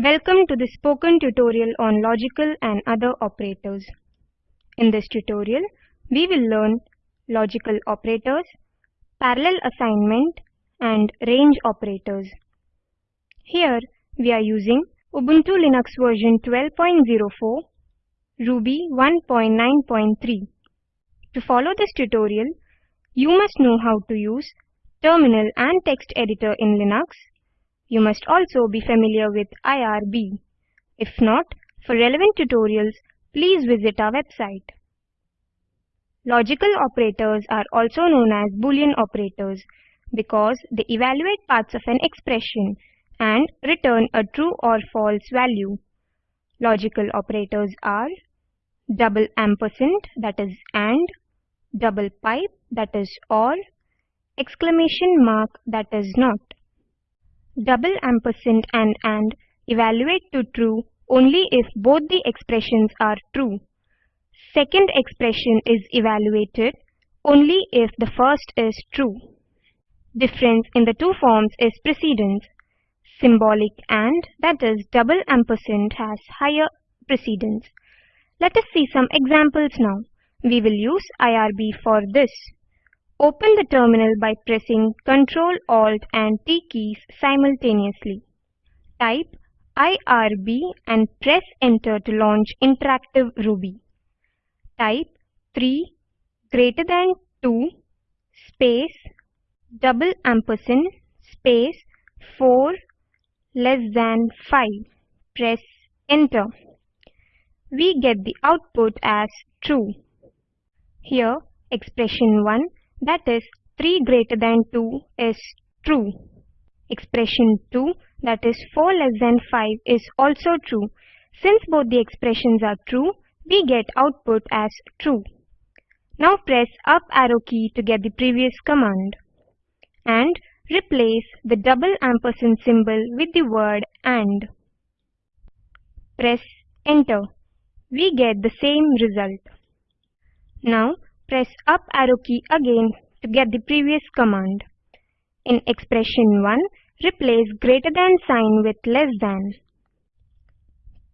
Welcome to the spoken tutorial on logical and other operators. In this tutorial, we will learn logical operators, parallel assignment, and range operators. Here, we are using Ubuntu Linux version 12.04, Ruby 1.9.3. To follow this tutorial, you must know how to use terminal and text editor in Linux. You must also be familiar with IRB. If not, for relevant tutorials, please visit our website. Logical operators are also known as Boolean operators because they evaluate parts of an expression and return a true or false value. Logical operators are double ampersand that is AND, double pipe that is OR, exclamation mark that is NOT. Double ampersand and AND evaluate to true only if both the expressions are true. Second expression is evaluated only if the first is true. Difference in the two forms is precedence. Symbolic AND that is double ampersand has higher precedence. Let us see some examples now. We will use IRB for this. Open the terminal by pressing Ctrl, Alt and T keys simultaneously. Type IRB and press enter to launch interactive Ruby. Type 3 greater than 2 space double ampersand space 4 less than 5. Press enter. We get the output as true. Here expression 1 that is 3 greater than 2 is true. Expression 2 that is 4 less than 5 is also true. Since both the expressions are true, we get output as true. Now press up arrow key to get the previous command. And replace the double ampersand symbol with the word AND. Press enter. We get the same result. Now press up arrow key again to get the previous command. In expression 1, replace greater than sign with less than.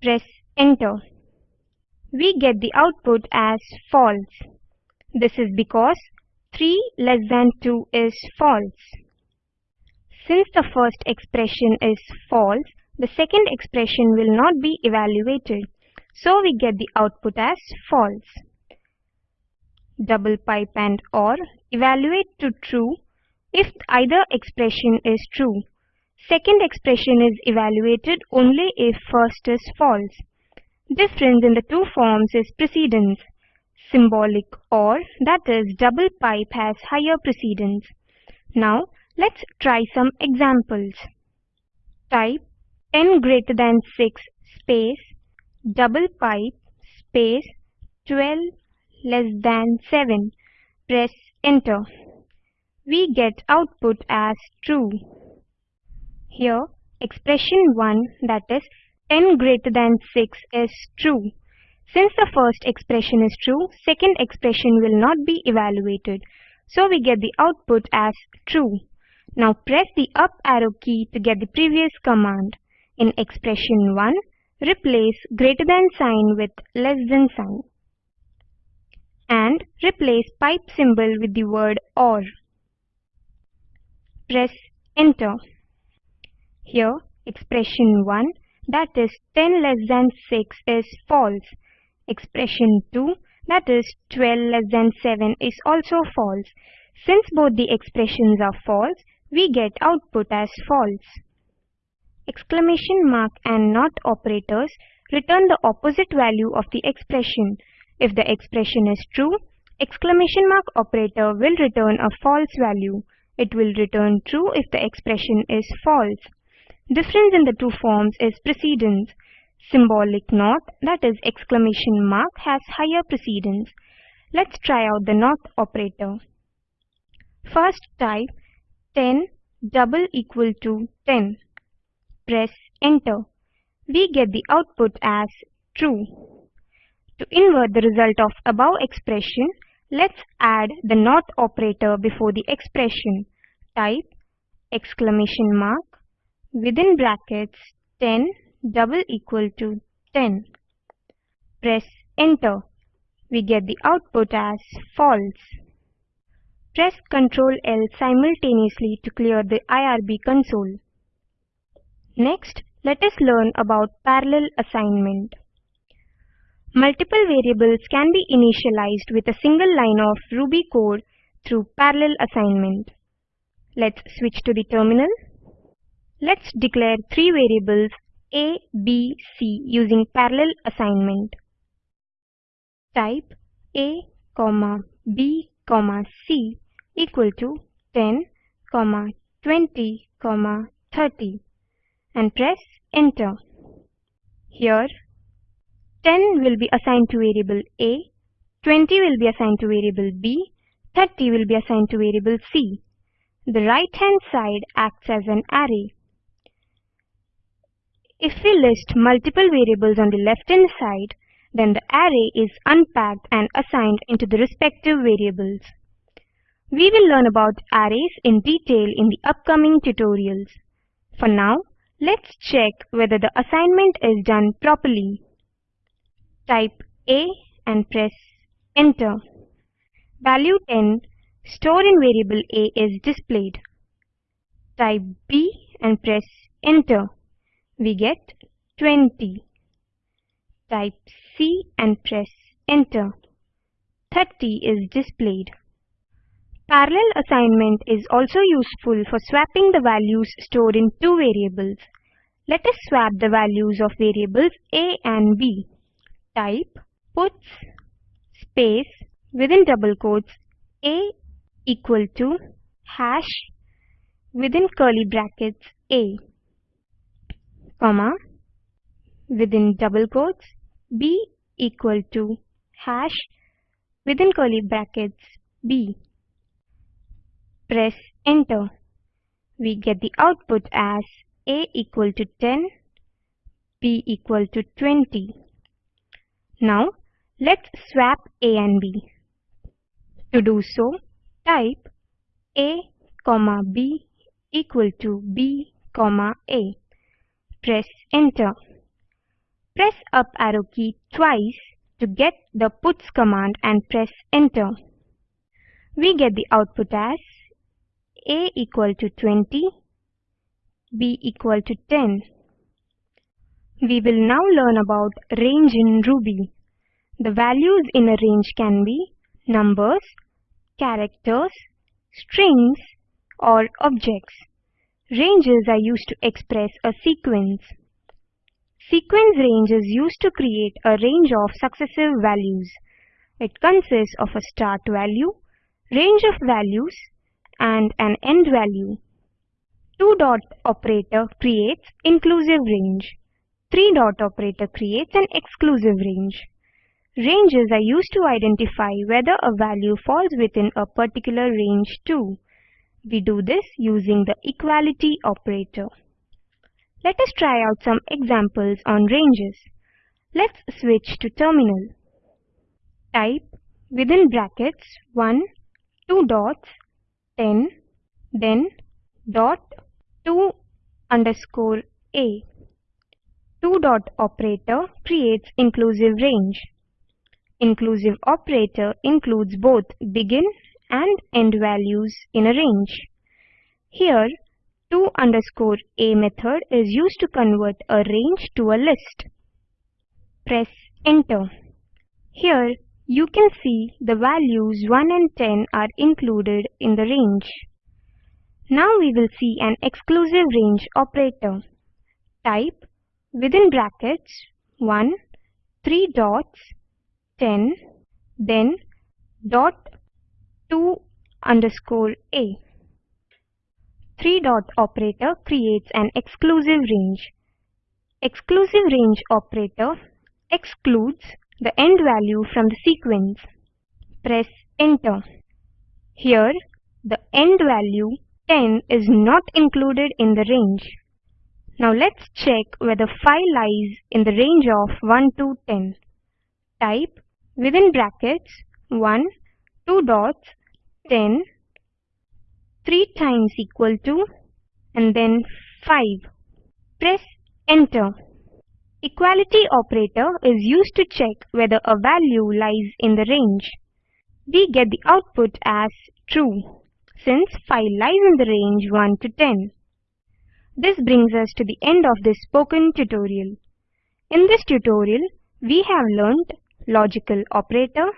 Press enter. We get the output as false. This is because 3 less than 2 is false. Since the first expression is false, the second expression will not be evaluated. So we get the output as false double pipe and OR evaluate to true if either expression is true. Second expression is evaluated only if first is false. Difference in the two forms is precedence. Symbolic OR that is double pipe has higher precedence. Now let's try some examples. Type 10 greater than 6 space double pipe space 12 less than 7. Press enter. We get output as true. Here expression 1 that is 10 greater than 6 is true. Since the first expression is true, second expression will not be evaluated. So we get the output as true. Now press the up arrow key to get the previous command. In expression 1, replace greater than sign with less than sign and replace pipe symbol with the word OR. Press enter. Here expression 1 that is 10 less than 6 is false. Expression 2 that is 12 less than 7 is also false. Since both the expressions are false, we get output as false. Exclamation mark and not operators return the opposite value of the expression. If the expression is true, exclamation mark operator will return a false value. It will return true if the expression is false. Difference in the two forms is precedence. Symbolic NOT that is exclamation mark has higher precedence. Let's try out the NOT operator. First type 10 double equal to 10. Press enter. We get the output as true. To invert the result of above expression, let's add the NOT operator before the expression. Type exclamation mark within brackets 10 double equal to 10. Press enter. We get the output as false. Press Ctrl L simultaneously to clear the IRB console. Next, let us learn about parallel assignment. Multiple variables can be initialized with a single line of Ruby code through parallel assignment. Let's switch to the terminal. Let's declare three variables a, B, C using parallel assignment. Type A, B, C equal to 10, 20, 30 and press enter. Here 10 will be assigned to variable A, 20 will be assigned to variable B, 30 will be assigned to variable C. The right hand side acts as an array. If we list multiple variables on the left-hand side, then the array is unpacked and assigned into the respective variables. We will learn about arrays in detail in the upcoming tutorials. For now, let's check whether the assignment is done properly. Type A and press enter. Value 10 stored in variable A is displayed. Type B and press enter we get 20. Type C and press enter. 30 is displayed. Parallel assignment is also useful for swapping the values stored in two variables. Let us swap the values of variables a and b. Type puts space within double quotes a equal to hash within curly brackets a comma within double quotes b equal to hash within curly brackets b. Press enter. We get the output as a equal to 10, b equal to 20. Now let's swap a and b. To do so, type a comma b equal to b comma a. Press enter. Press up arrow key twice to get the puts command and press enter. We get the output as a equal to 20, b equal to 10. We will now learn about range in Ruby. The values in a range can be numbers, characters, strings, or objects. Ranges are used to express a sequence. Sequence range is used to create a range of successive values. It consists of a start value, range of values, and an end value. Two dot operator creates inclusive range. Three dot operator creates an exclusive range. Ranges are used to identify whether a value falls within a particular range too. We do this using the equality operator. Let us try out some examples on ranges. Let's switch to terminal. Type within brackets 1, 2 dots, 10, then dot to underscore a. 2 dot operator creates inclusive range. Inclusive operator includes both begin and end values in a range. Here, to underscore a method is used to convert a range to a list. Press enter. Here, you can see the values 1 and 10 are included in the range. Now we will see an exclusive range operator. Type within brackets 1, 3 dots, 10, then dot to underscore a. 3 dot operator creates an exclusive range. Exclusive range operator excludes the end value from the sequence. Press enter. Here the end value 10 is not included in the range. Now let's check whether 5 lies in the range of 1 to 10. Type within brackets 1 2 dots 10 3 times equal to and then 5 press enter Equality operator is used to check whether a value lies in the range. We get the output as true, since 5 lies in the range 1 to 10. This brings us to the end of this spoken tutorial. In this tutorial, we have learnt logical operator,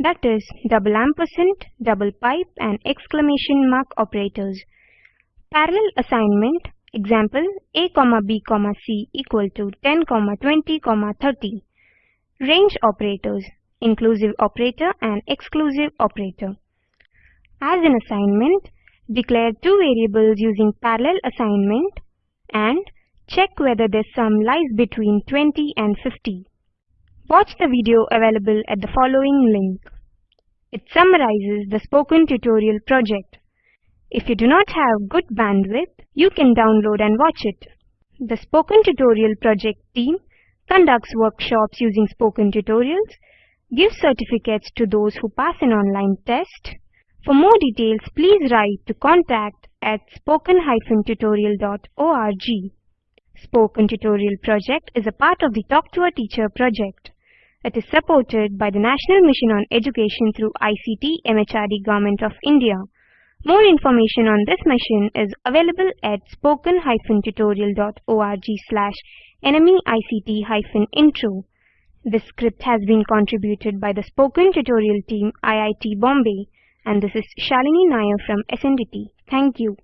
that is double ampersand, double pipe and exclamation mark operators. Parallel assignment, example a b c equal to 10 comma 20 comma 30. Range operators, inclusive operator and exclusive operator. As an assignment, declare two variables using parallel assignment and check whether their sum lies between 20 and 50. Watch the video available at the following link. It summarizes the spoken tutorial project. If you do not have good bandwidth, you can download and watch it. The Spoken Tutorial project team conducts workshops using spoken tutorials, gives certificates to those who pass an online test. For more details, please write to contact at spoken-tutorial.org. Spoken Tutorial project is a part of the Talk to a Teacher project. It is supported by the National Mission on Education through ICT MHRD Government of India. More information on this mission is available at spoken-tutorial.org slash nmeict-intro. This script has been contributed by the Spoken Tutorial team IIT Bombay and this is Shalini Nair from SNDT. Thank you.